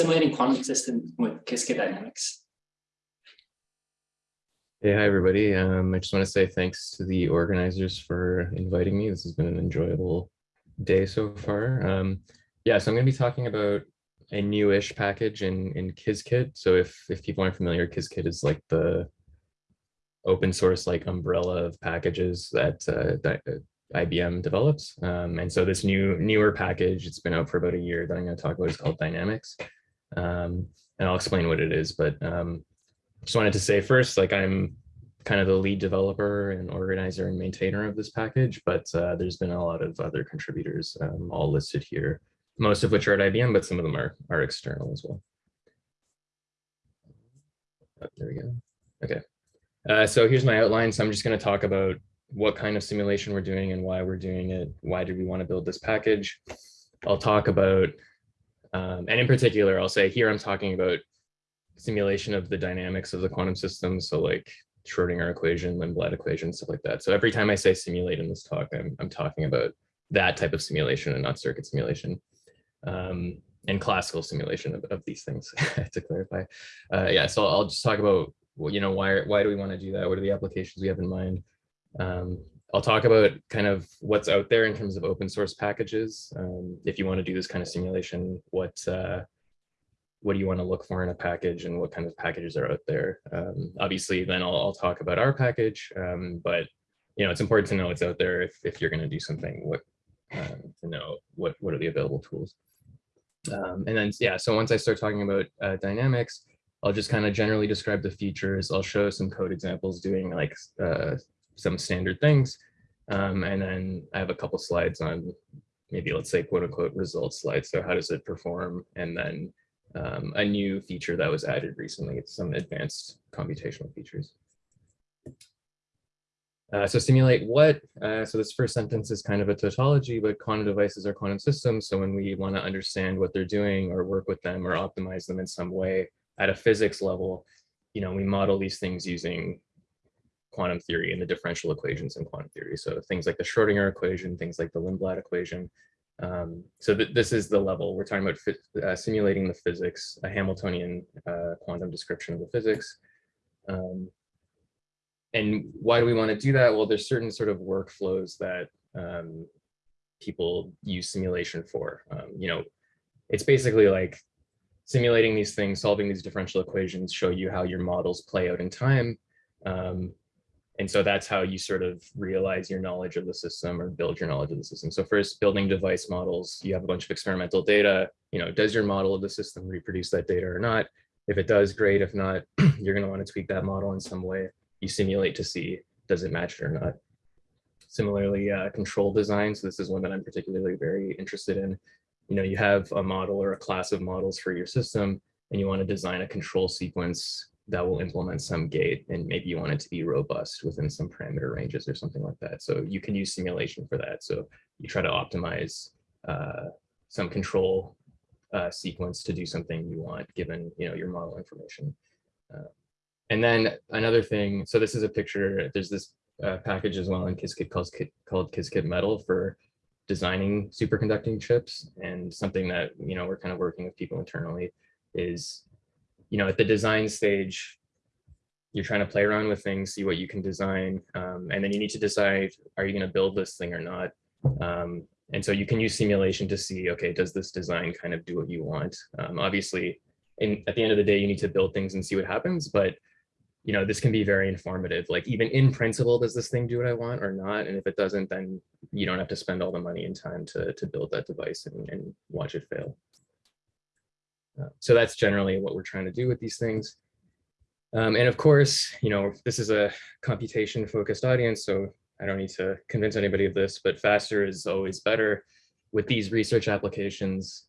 simulating quantum systems with Qiskit dynamics. Hey, hi, everybody. Um, I just want to say thanks to the organizers for inviting me. This has been an enjoyable day so far. Um, yeah, so I'm going to be talking about a newish package in, in Qiskit. So if, if people aren't familiar, Qiskit is like the open source like umbrella of packages that uh, IBM develops. Um, and so this new newer package, it's been out for about a year that I'm going to talk about is called Dynamics. Um, and I'll explain what it is, but um, just wanted to say first, like I'm kind of the lead developer and organizer and maintainer of this package, but uh, there's been a lot of other contributors um, all listed here, most of which are at IBM, but some of them are, are external as well. Oh, there we go. Okay. Uh, so here's my outline. So I'm just going to talk about what kind of simulation we're doing and why we're doing it. Why did we want to build this package? I'll talk about, um, and in particular, I'll say here I'm talking about simulation of the dynamics of the quantum system. So like Schrodinger equation, Lindblad equation, stuff like that. So every time I say simulate in this talk, I'm, I'm talking about that type of simulation and not circuit simulation. Um, and classical simulation of, of these things to clarify. Uh, yeah, so I'll just talk about, you know, why, why do we want to do that? What are the applications we have in mind? Um, I'll talk about kind of what's out there in terms of open source packages. Um, if you want to do this kind of simulation, what uh, what do you want to look for in a package and what kind of packages are out there? Um, obviously, then I'll, I'll, talk about our package, um, but you know it's important to know what's out there if, if you're going to do something. What uh, to know what what are the available tools? Um, and then yeah, so once I start talking about uh, dynamics, I'll just kind of generally describe the features. I'll show some code examples doing like uh, some standard things. Um, and then I have a couple slides on maybe let's say quote unquote results slides. So how does it perform? And then um, a new feature that was added recently. It's some advanced computational features. Uh, so simulate what? Uh, so this first sentence is kind of a tautology, but quantum devices are quantum systems. So when we want to understand what they're doing or work with them or optimize them in some way at a physics level, you know, we model these things using quantum theory and the differential equations in quantum theory. So things like the Schrodinger equation, things like the Lindblad equation. Um, so th this is the level we're talking about uh, simulating the physics, a Hamiltonian uh, quantum description of the physics. Um, and why do we want to do that? Well, there's certain sort of workflows that um, people use simulation for. Um, you know, it's basically like simulating these things, solving these differential equations, show you how your models play out in time. Um, and so that's how you sort of realize your knowledge of the system or build your knowledge of the system. So first building device models, you have a bunch of experimental data, you know, does your model of the system reproduce that data or not? If it does, great. If not, you're gonna wanna tweak that model in some way. You simulate to see, does it match it or not? Similarly, uh, control design. So this is one that I'm particularly very interested in. You know, you have a model or a class of models for your system and you wanna design a control sequence that will implement some gate and maybe you want it to be robust within some parameter ranges or something like that. So you can use simulation for that. So you try to optimize uh, some control uh, sequence to do something you want given you know your model information. Uh, and then another thing, so this is a picture, there's this uh, package as well in Qiskit called, called Qiskit Metal for designing superconducting chips and something that you know we're kind of working with people internally is you know, at the design stage, you're trying to play around with things, see what you can design, um, and then you need to decide, are you going to build this thing or not? Um, and so you can use simulation to see, okay, does this design kind of do what you want? Um, obviously, in, at the end of the day, you need to build things and see what happens, but you know, this can be very informative. Like even in principle, does this thing do what I want or not? And if it doesn't, then you don't have to spend all the money and time to, to build that device and, and watch it fail. Uh, so that's generally what we're trying to do with these things. Um, and of course, you know, this is a computation focused audience, so I don't need to convince anybody of this, but faster is always better. With these research applications,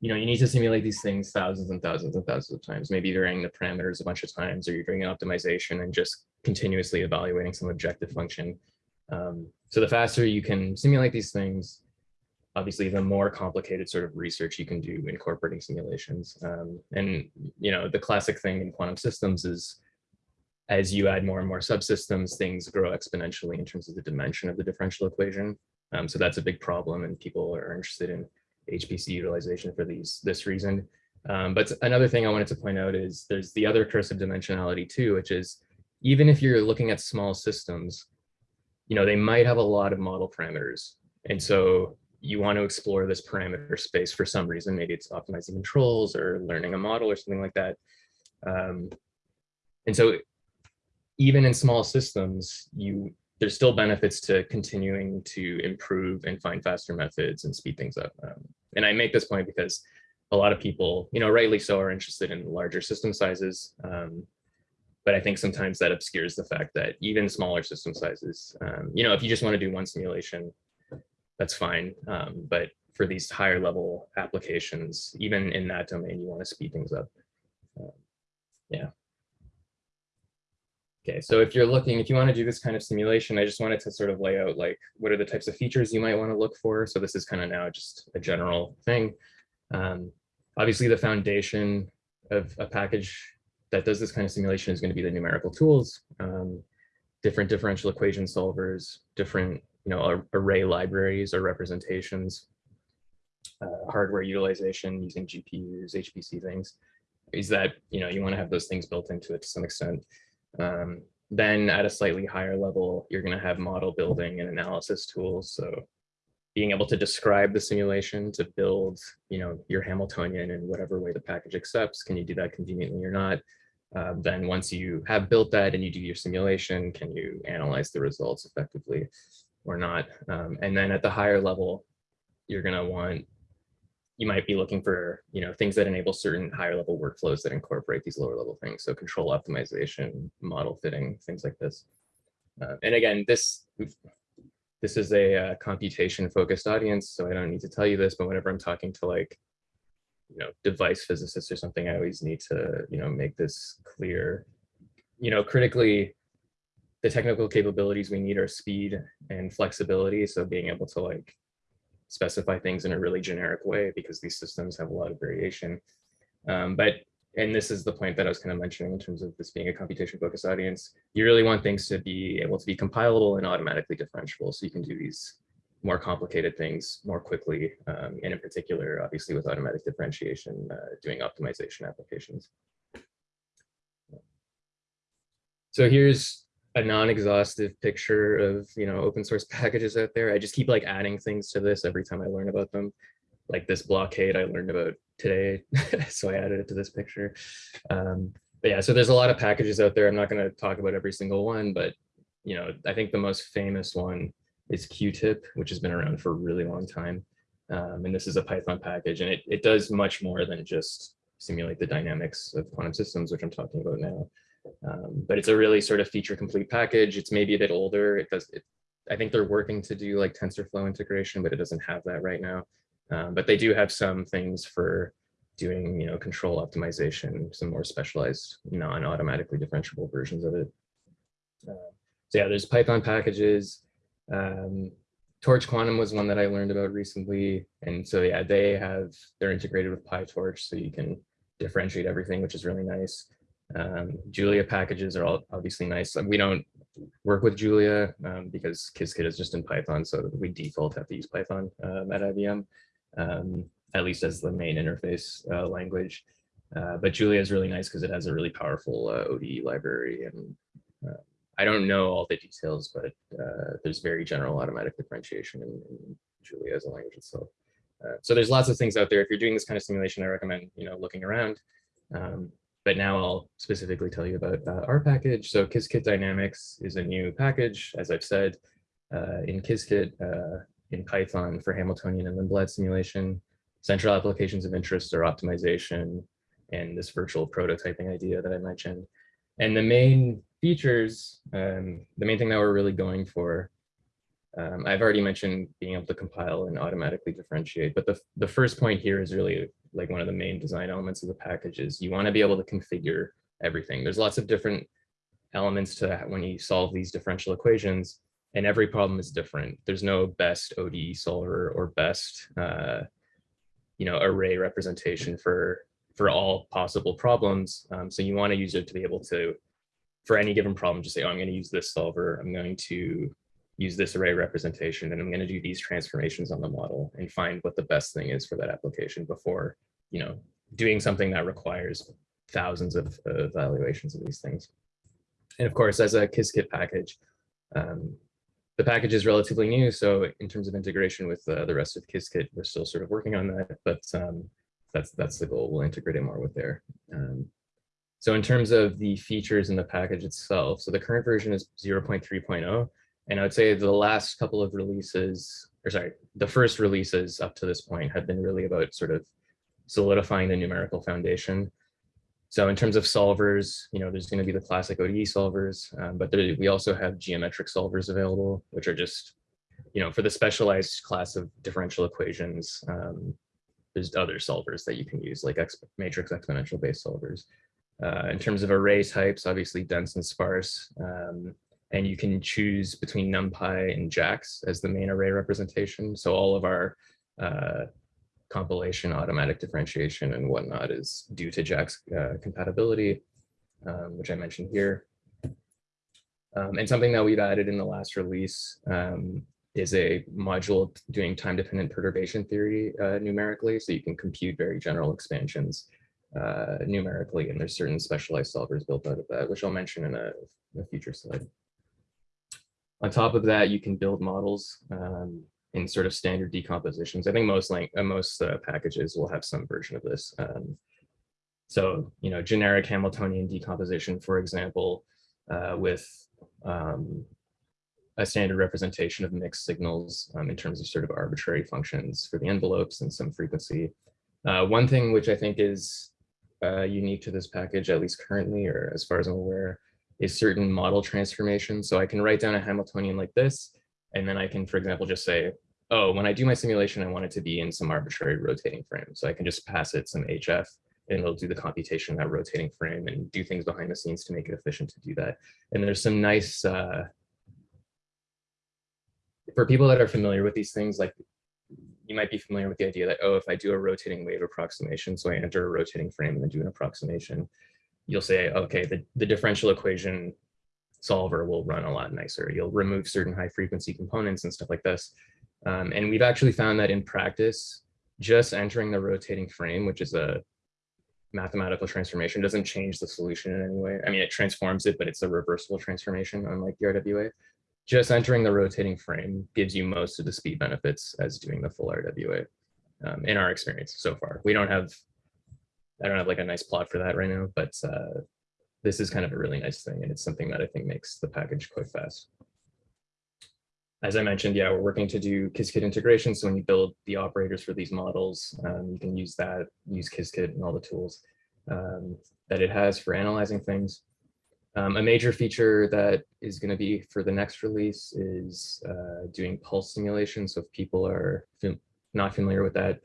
you know, you need to simulate these things thousands and thousands and thousands of times, maybe varying the parameters a bunch of times, or you're doing an optimization and just continuously evaluating some objective function. Um, so the faster you can simulate these things, obviously the more complicated sort of research you can do incorporating simulations. Um, and, you know, the classic thing in quantum systems is as you add more and more subsystems, things grow exponentially in terms of the dimension of the differential equation. Um, so that's a big problem and people are interested in HPC utilization for these this reason. Um, but another thing I wanted to point out is there's the other curse of dimensionality too, which is even if you're looking at small systems, you know, they might have a lot of model parameters. And so you want to explore this parameter space for some reason. Maybe it's optimizing controls or learning a model or something like that. Um, and so even in small systems, you there's still benefits to continuing to improve and find faster methods and speed things up. Um, and I make this point because a lot of people, you know, rightly so, are interested in larger system sizes. Um, but I think sometimes that obscures the fact that even smaller system sizes, um, you know, if you just want to do one simulation, that's fine. Um, but for these higher level applications, even in that domain, you want to speed things up. Uh, yeah. Okay, so if you're looking, if you want to do this kind of simulation, I just wanted to sort of lay out like, what are the types of features you might want to look for? So this is kind of now just a general thing. Um, obviously, the foundation of a package that does this kind of simulation is going to be the numerical tools, um, different differential equation solvers, different you know array libraries or representations, uh, hardware utilization using GPUs, HPC things. Is that you know you want to have those things built into it to some extent. Um, then at a slightly higher level, you're going to have model building and analysis tools. So being able to describe the simulation to build, you know, your Hamiltonian in whatever way the package accepts. Can you do that conveniently or not? Uh, then once you have built that and you do your simulation, can you analyze the results effectively or not? Um, and then at the higher level, you're going to want you might be looking for you know things that enable certain higher level workflows that incorporate these lower level things. So control optimization model fitting things like this. Uh, and again this this is a uh, computation focused audience so i don't need to tell you this but whenever i'm talking to like you know device physicists or something i always need to you know make this clear. You know critically the technical capabilities we need are speed and flexibility so being able to like specify things in a really generic way because these systems have a lot of variation. Um, but, and this is the point that I was kind of mentioning in terms of this being a computation focused audience, you really want things to be able to be compilable and automatically differentiable. So you can do these more complicated things more quickly. Um, and in particular, obviously with automatic differentiation, uh, doing optimization applications. So here's a non-exhaustive picture of you know open source packages out there. I just keep like adding things to this every time I learn about them. Like this Bloqade I learned about today, so I added it to this picture. Um, but yeah, so there's a lot of packages out there. I'm not going to talk about every single one, but you know I think the most famous one is QuTiP, which has been around for a really long time. Um, and this is a Python package, and it, it does much more than just simulate the dynamics of quantum systems, which I'm talking about now. Um, but it's a really sort of feature complete package. It's maybe a bit older. It does. It, I think they're working to do like TensorFlow integration, but it doesn't have that right now. Um, but they do have some things for doing, you know, control optimization, some more specialized, non-automatically differentiable versions of it. Uh, so yeah, there's Python packages. Um, Torch Quantum was one that I learned about recently. And so yeah, they have, they're integrated with PyTorch so you can differentiate everything, which is really nice. Um, Julia packages are all obviously nice. We don't work with Julia um, because Qiskit is just in Python, so we default have to use Python um, at IBM, um, at least as the main interface uh, language. Uh, but Julia is really nice because it has a really powerful uh, ODE library. And uh, I don't know all the details, but uh, there's very general automatic differentiation in, in Julia as a language itself. Uh, so there's lots of things out there. If you're doing this kind of simulation, I recommend you know looking around. Um, but now I'll specifically tell you about uh, our package. So Qiskit Dynamics is a new package, as I've said, uh, in Qiskit, uh, in Python for Hamiltonian and Lindblad simulation. Central applications of interest are optimization and this virtual prototyping idea that I mentioned. And the main features, um, the main thing that we're really going for, um, I've already mentioned being able to compile and automatically differentiate, but the, the first point here is really like one of the main design elements of the package is you want to be able to configure everything. There's lots of different elements to that when you solve these differential equations and every problem is different. There's no best ODE solver or best, uh, you know, array representation for for all possible problems. Um, so you want a user to be able to, for any given problem, just say, oh, I'm going to use this solver. I'm going to use this array representation and I'm going to do these transformations on the model and find what the best thing is for that application before, you know, doing something that requires thousands of evaluations of these things. And of course, as a Qiskit package, um, the package is relatively new. So in terms of integration with uh, the rest of Qiskit, we're still sort of working on that, but um, that's that's the goal. We'll integrate it more with there. Um, so in terms of the features in the package itself, so the current version is 0.3.0. And I would say the last couple of releases, or sorry, the first releases up to this point have been really about sort of solidifying the numerical foundation. So in terms of solvers, you know, there's going to be the classic ODE solvers, um, but there, we also have geometric solvers available, which are just, you know, for the specialized class of differential equations, um, there's other solvers that you can use, like exp matrix exponential based solvers. Uh, in terms of array types, obviously dense and sparse, um, and you can choose between NumPy and JAX as the main array representation. So all of our uh, compilation, automatic differentiation, and whatnot is due to JAX uh, compatibility, um, which I mentioned here. Um, and something that we've added in the last release um, is a module doing time-dependent perturbation theory uh, numerically, so you can compute very general expansions uh, numerically, and there's certain specialized solvers built out of that, which I'll mention in a, a future slide. On top of that, you can build models um, in sort of standard decompositions. I think most like uh, most uh, packages will have some version of this. Um, so, you know, generic Hamiltonian decomposition, for example, uh, with um, a standard representation of mixed signals um, in terms of sort of arbitrary functions for the envelopes and some frequency. Uh, one thing which I think is uh, unique to this package, at least currently, or as far as I'm aware, is certain model transformation. So I can write down a Hamiltonian like this, and then I can, for example, just say, oh, when I do my simulation, I want it to be in some arbitrary rotating frame. So I can just pass it some HF and it'll do the computation in that rotating frame and do things behind the scenes to make it efficient to do that. And there's some nice, uh, for people that are familiar with these things, like you might be familiar with the idea that, oh, if I do a rotating wave approximation, so I enter a rotating frame and then do an approximation, you'll say, okay, the, the differential equation solver will run a lot nicer. You'll remove certain high frequency components and stuff like this. Um, and we've actually found that in practice, just entering the rotating frame, which is a mathematical transformation, doesn't change the solution in any way. I mean, it transforms it, but it's a reversible transformation, unlike the RWA just entering the rotating frame gives you most of the speed benefits as doing the full RWA um, in our experience so far. We don't have, I don't have like a nice plot for that right now, but uh, this is kind of a really nice thing. And it's something that I think makes the package quite fast. As I mentioned, yeah, we're working to do Qiskit integration. So when you build the operators for these models, um, you can use that, use Qiskit and all the tools um, that it has for analyzing things. Um, a major feature that is going to be for the next release is uh, doing pulse simulation. So if people are not familiar with that,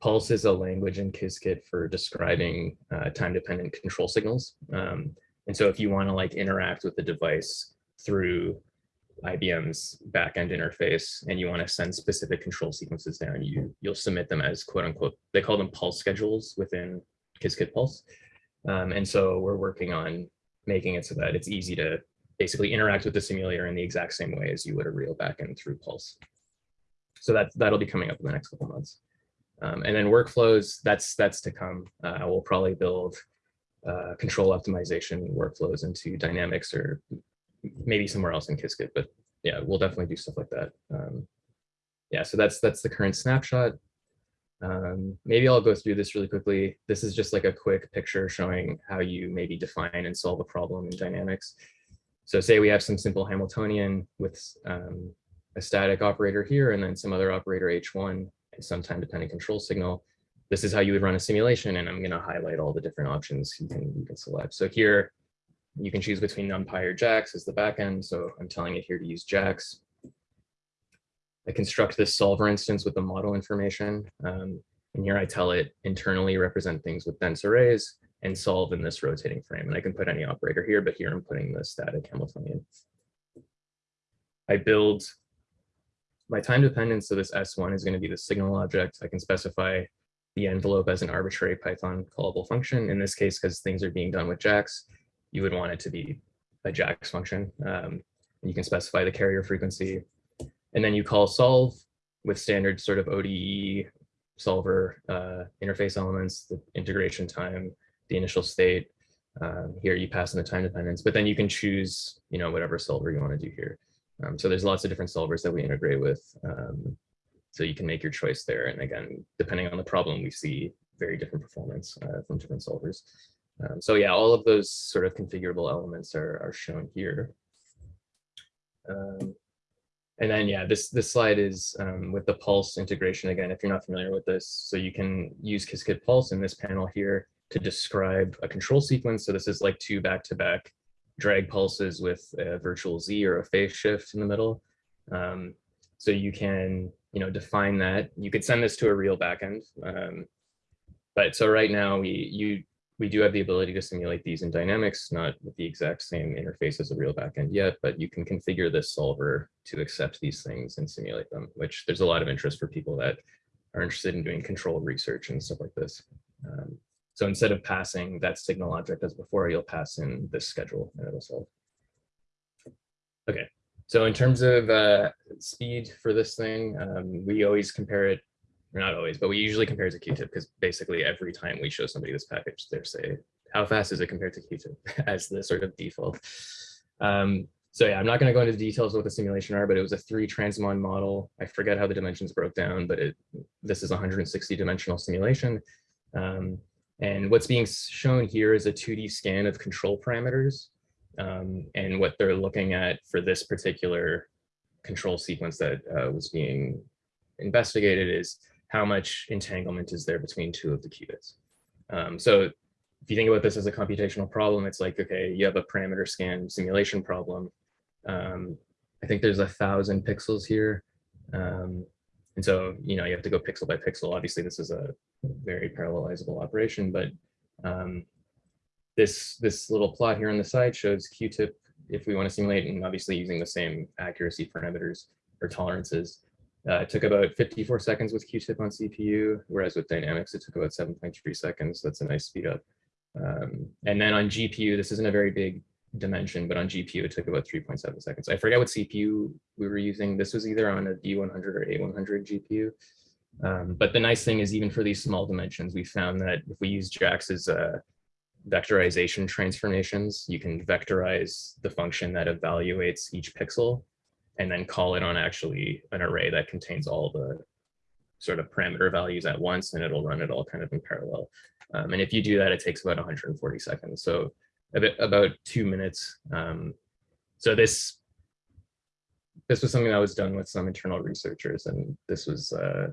pulse is a language in Qiskit for describing uh, time-dependent control signals. Um, and so if you want to like interact with the device through IBM's backend interface and you want to send specific control sequences down, you you'll submit them as quote unquote, they call them pulse schedules within Qiskit Pulse. Um, and so we're working on making it so that it's easy to basically interact with the simulator in the exact same way as you would a real backend through Pulse. So that, that'll be coming up in the next couple months. Um, and then workflows, that's, that's to come. Uh, we'll probably build uh, control optimization workflows into Dynamics or maybe somewhere else in Qiskit, but yeah, we'll definitely do stuff like that. Um, yeah, so that's that's the current snapshot. Um, maybe I'll go through this really quickly. This is just like a quick picture showing how you maybe define and solve a problem in dynamics. So say we have some simple Hamiltonian with um, a static operator here and then some other operator H1 some time dependent control signal. This is how you would run a simulation and I'm going to highlight all the different options you can, you can select. So here you can choose between NumPy or JAX as the backend. So I'm telling it here to use JAX. I construct this solver instance with the model information. Um, and here I tell it internally represent things with dense arrays and solve in this rotating frame. And I can put any operator here, but here I'm putting the static Hamiltonian. I build my time dependence, so this S1 is going to be the signal object. I can specify the envelope as an arbitrary Python callable function. In this case, because things are being done with JAX, you would want it to be a JAX function. Um, and you can specify the carrier frequency, and then you call solve with standard sort of ODE solver uh, interface elements, the integration time, the initial state. Um, here you pass in the time dependence, but then you can choose, you know, whatever solver you want to do here. Um, so there's lots of different solvers that we integrate with. Um, so you can make your choice there. And again, depending on the problem, we see very different performance uh, from different solvers. Um, so yeah, all of those sort of configurable elements are, are shown here. Um, and then, yeah, this, this slide is um, with the Pulse integration. Again, if you're not familiar with this, so you can use Qiskit Pulse in this panel here to describe a control sequence. So this is like two back-to-back -back drag pulses with a virtual Z or a phase shift in the middle. Um, so you can, you know, define that. You could send this to a real backend. Um, but so right now we you we do have the ability to simulate these in dynamics, not with the exact same interface as a real backend yet, but you can configure this solver to accept these things and simulate them, which there's a lot of interest for people that are interested in doing control research and stuff like this. Um, so instead of passing that signal object as before, you'll pass in this schedule and it'll solve. Okay, so in terms of uh, speed for this thing, um, we always compare it or not always, but we usually compare it to QuTiP because basically every time we show somebody this package, they're say, how fast is it compared to QuTiP as the sort of default. Um, so yeah, I'm not going to go into the details of what the simulation are, but it was a three transmon model. I forget how the dimensions broke down, but it this is 160 dimensional simulation. Um, and what's being shown here is a 2D scan of control parameters. Um, and what they're looking at for this particular control sequence that uh, was being investigated is how much entanglement is there between two of the qubits. Um, so if you think about this as a computational problem, it's like, okay, you have a parameter scan simulation problem. Um, I think there's a thousand pixels here. Um, and so, you know, you have to go pixel by pixel. Obviously, this is a very parallelizable operation, but um, this, this little plot here on the side shows QuTiP if we want to simulate and obviously using the same accuracy parameters or tolerances. Uh, it took about 54 seconds with QuTiP on CPU, whereas with Dynamics, it took about 7.3 seconds. That's a nice speed up. Um, and then on GPU, this isn't a very big dimension, but on GPU, it took about 3.7 seconds. I forget what CPU we were using. This was either on a V100 or A100 GPU. Um, but the nice thing is even for these small dimensions, we found that if we use JAX's uh, vectorization transformations, you can vectorize the function that evaluates each pixel and then call it on actually an array that contains all the sort of parameter values at once and it'll run it all kind of in parallel. Um, and if you do that, it takes about 140 seconds. So bit, about two minutes. Um, so this this was something that was done with some internal researchers and this was uh,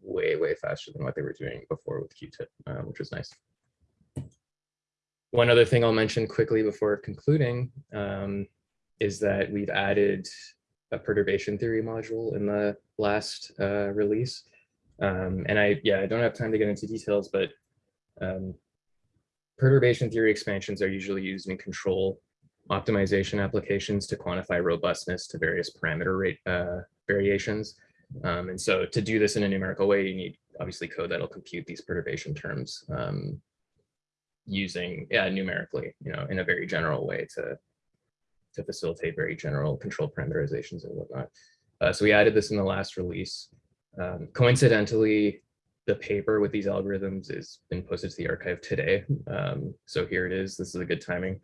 way, way faster than what they were doing before with QuTiP, uh, which was nice. One other thing I'll mention quickly before concluding um, is that we've added a perturbation theory module in the last uh, release. Um, and I, yeah, I don't have time to get into details, but um, perturbation theory expansions are usually used in control optimization applications to quantify robustness to various parameter rate uh, variations. Um, and so to do this in a numerical way, you need obviously code that'll compute these perturbation terms um, using, yeah, numerically, you know, in a very general way to to facilitate very general control parameterizations and whatnot. Uh, so we added this in the last release. Um, coincidentally, the paper with these algorithms is been posted to the arXiv today. Um, so here it is. This is a good timing.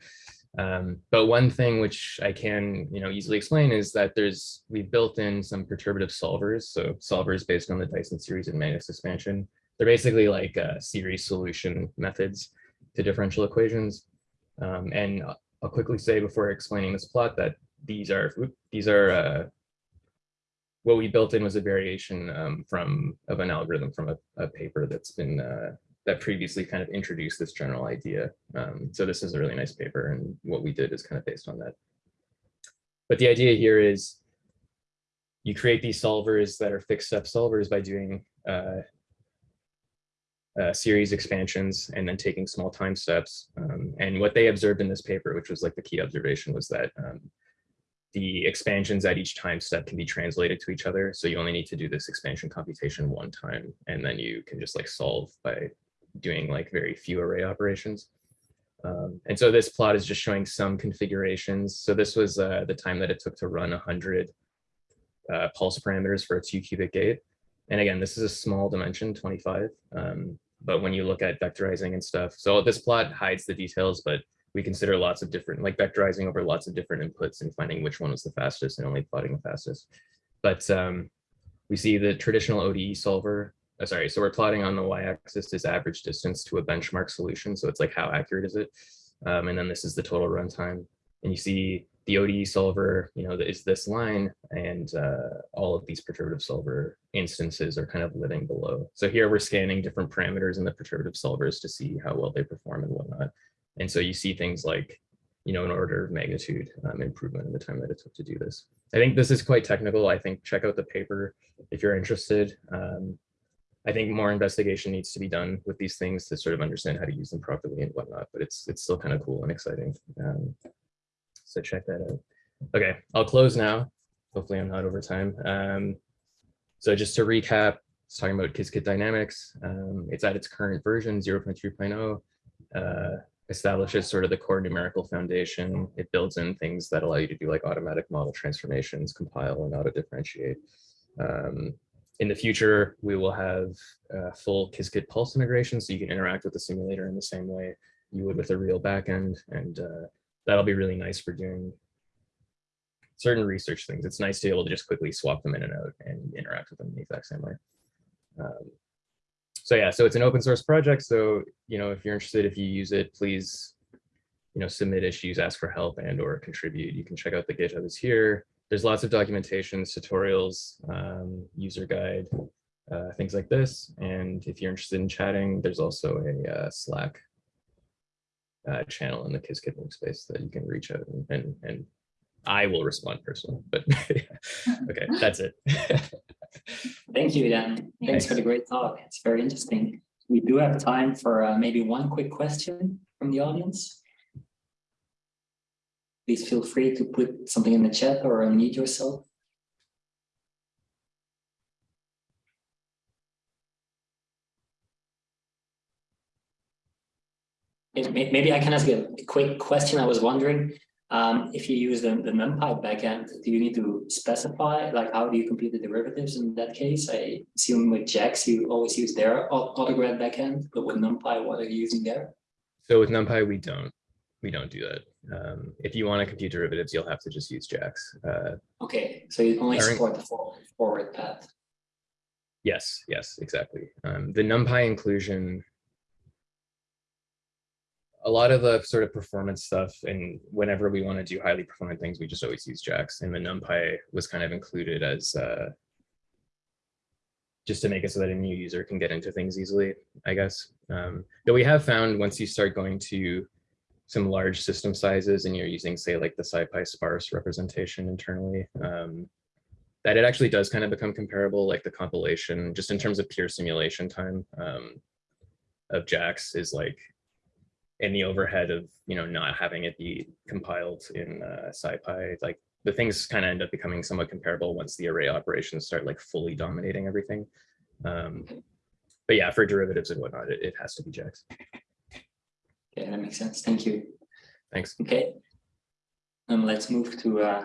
Um, but one thing which I can, you know, easily explain is that there's we've built in some perturbative solvers. So solvers based on the Dyson series and Magnus expansion. They're basically like uh, series solution methods to differential equations. Um, and I'll quickly say before explaining this plot that these are these are uh, what we built in was a variation um, from of an algorithm from a, a paper that's been uh, that previously kind of introduced this general idea. Um, so this is a really nice paper and what we did is kind of based on that. But the idea here is you create these solvers that are fixed step solvers by doing uh, uh, series expansions and then taking small time steps. Um, and what they observed in this paper, which was like the key observation, was that um, the expansions at each time step can be translated to each other. So you only need to do this expansion computation one time, and then you can just like solve by doing like very few array operations. Um, and so this plot is just showing some configurations. So this was uh, the time that it took to run 100 uh, pulse parameters for a two qubit gate. And again, this is a small dimension, 25. Um, but when you look at vectorizing and stuff, so this plot hides the details, but we consider lots of different, like vectorizing over lots of different inputs and finding which one was the fastest and only plotting the fastest. But um, we see the traditional ODE solver. uh, sorry, so we're plotting on the y-axis is average distance to a benchmark solution. So it's like how accurate is it? Um, and then this is the total runtime. And you see the ODE solver, you know, is this line and uh, all of these perturbative solver instances are kind of living below. So here we're scanning different parameters in the perturbative solvers to see how well they perform and whatnot. And so you see things like, you know, an order of magnitude um, improvement in the time that it took to do this. I think this is quite technical. I think check out the paper if you're interested. Um, I think more investigation needs to be done with these things to sort of understand how to use them properly and whatnot, but it's it's still kind of cool and exciting. Um, so check that out. Okay, I'll close now. Hopefully I'm not over time. Um, so just to recap, it's talking about Qiskit Dynamics. Um, it's at its current version 0.3.0. Uh, establishes sort of the core numerical foundation. It builds in things that allow you to do like automatic model transformations, compile and auto differentiate. Um, in the future, we will have uh, full Qiskit pulse integration, so you can interact with the simulator in the same way you would with a real backend, and uh, that'll be really nice for doing certain research things. It's nice to be able to just quickly swap them in and out and interact with them in the exact same way. Um, so yeah, so it's an open source project. So, you know, if you're interested, if you use it, please, you know, submit issues, ask for help and or contribute. You can check out the GitHub is here. There's lots of documentations, tutorials, um, user guide, uh, things like this. And if you're interested in chatting, there's also a uh, Slack uh, channel in the Qiskit workspace that you can reach out and, and, and I will respond personally, but okay, that's it. Thank you, Dan. Thanks for the great talk. It's very interesting. We do have time for uh, maybe one quick question from the audience. Please feel free to put something in the chat or unmute yourself. May- may- Maybe I can ask a quick question. I was wondering, um, if you use the, the NumPy backend, do you need to specify, like, how do you compute the derivatives in that case? I assume with JAX, you always use their autograd backend, but with NumPy, what are you using there? So with NumPy, we don't, we don't do that. Um, if you want to compute derivatives, you'll have to just use JAX. Uh, Okay, so you only support the forward, forward path. yes, yes, exactly. Um, the NumPy inclusion a lot of the sort of performance stuff and whenever we want to do highly performant things, we just always use JAX and the NumPy was kind of included as uh, just to make it so that a new user can get into things easily, I guess. Um, though we have found once you start going to some large system sizes and you're using say like the SciPy sparse representation internally, um, that it actually does kind of become comparable like the compilation just in terms of pure simulation time um, of JAX is like and the overhead of you know not having it be compiled in uh, SciPy, like the things kind of end up becoming somewhat comparable once the array operations start like fully dominating everything. Um, but yeah, for derivatives and whatnot, it, it has to be JAX. Okay, that makes sense. Thank you. Thanks. Okay. Um, let's move to uh,